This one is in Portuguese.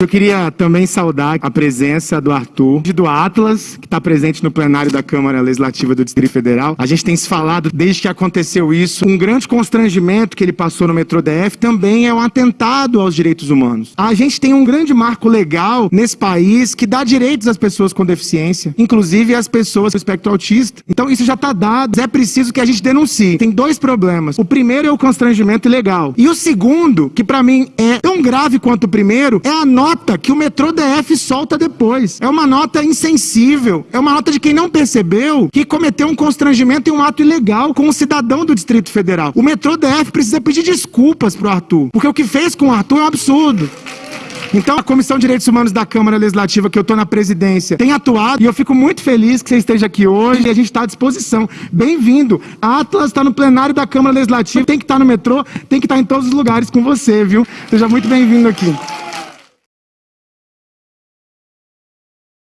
Eu queria também saudar a presença do Arthur e do Atlas, que está presente no plenário da Câmara Legislativa do Distrito Federal. A gente tem se falado desde que aconteceu isso. Um grande constrangimento que ele passou no metrô DF também é um atentado aos direitos humanos. A gente tem um grande marco legal nesse país que dá direitos às pessoas com deficiência, inclusive às pessoas com espectro autista. Então isso já está dado. É preciso que a gente denuncie. Tem dois problemas. O primeiro é o constrangimento ilegal. E o segundo, que para mim é tão grave quanto o primeiro, é a nota nota que o metrô DF solta depois. É uma nota insensível. É uma nota de quem não percebeu que cometeu um constrangimento e um ato ilegal com um cidadão do Distrito Federal. O metrô DF precisa pedir desculpas pro Arthur, porque o que fez com o Arthur é um absurdo. Então, a Comissão de Direitos Humanos da Câmara Legislativa, que eu estou na presidência, tem atuado e eu fico muito feliz que você esteja aqui hoje e a gente está à disposição. Bem-vindo. Atlas está no plenário da Câmara Legislativa, tem que estar tá no metrô, tem que estar tá em todos os lugares com você, viu? Seja muito bem-vindo aqui.